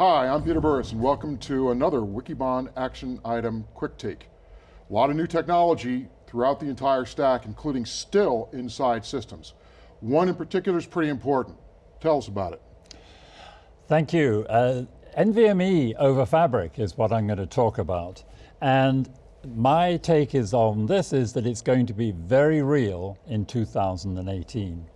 Hi, I'm Peter Burris and welcome to another Wikibon Action Item Quick Take. A lot of new technology throughout the entire stack, including still inside systems. One in particular is pretty important. Tell us about it. Thank you. Uh, NVMe over Fabric is what I'm going to talk about. And my take is on this is that it's going to be very real in 2018.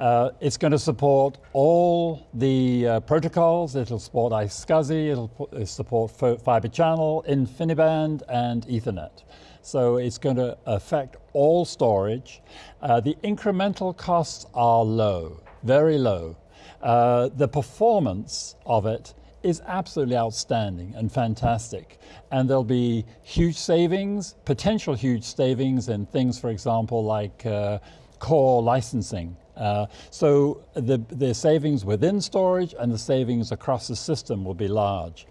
Uh, it's going to support all the uh, protocols. It'll support iSCSI, it'll uh, support Fibre Channel, InfiniBand, and Ethernet. So it's going to affect all storage. Uh, the incremental costs are low, very low. Uh, the performance of it is absolutely outstanding and fantastic. And there'll be huge savings, potential huge savings in things, for example, like uh, core licensing. Uh, so the, the savings within storage and the savings across the system will be large.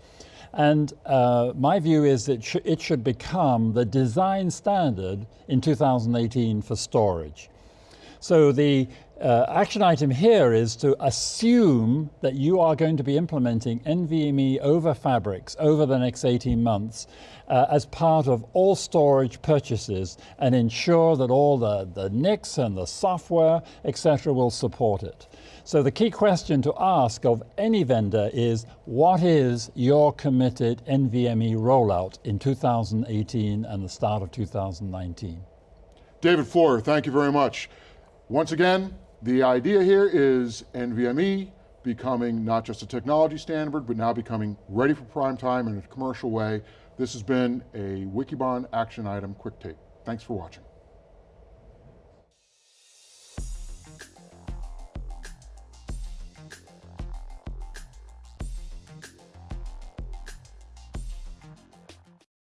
And uh, my view is that sh it should become the design standard in 2018 for storage. So the uh, action item here is to assume that you are going to be implementing NVMe over fabrics over the next 18 months uh, as part of all storage purchases and ensure that all the, the NICs and the software, etc., will support it. So the key question to ask of any vendor is, what is your committed NVMe rollout in 2018 and the start of 2019? David Floyer, thank you very much. Once again, the idea here is NVMe becoming not just a technology standard, but now becoming ready for prime time in a commercial way. This has been a Wikibon action item quick take. Thanks for watching.